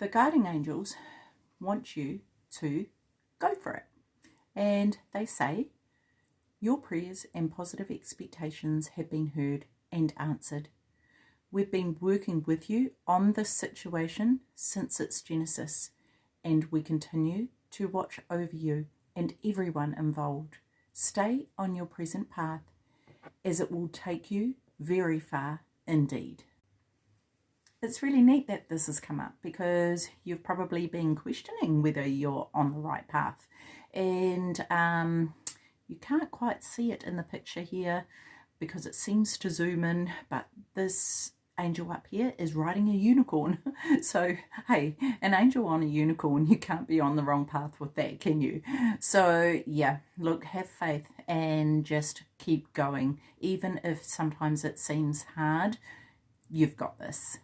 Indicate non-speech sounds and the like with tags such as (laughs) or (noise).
the guardian angels want you to go for it. And they say, Your prayers and positive expectations have been heard and answered. We've been working with you on this situation since its genesis, and we continue to watch over you and everyone involved. Stay on your present path, as it will take you very far indeed it's really neat that this has come up because you've probably been questioning whether you're on the right path. And um, you can't quite see it in the picture here because it seems to zoom in but this angel up here is riding a unicorn. (laughs) So hey an angel on a unicorn you can't be on the wrong path with that can you? So yeah look have faith and just keep going. Even if sometimes it seems hard you've got this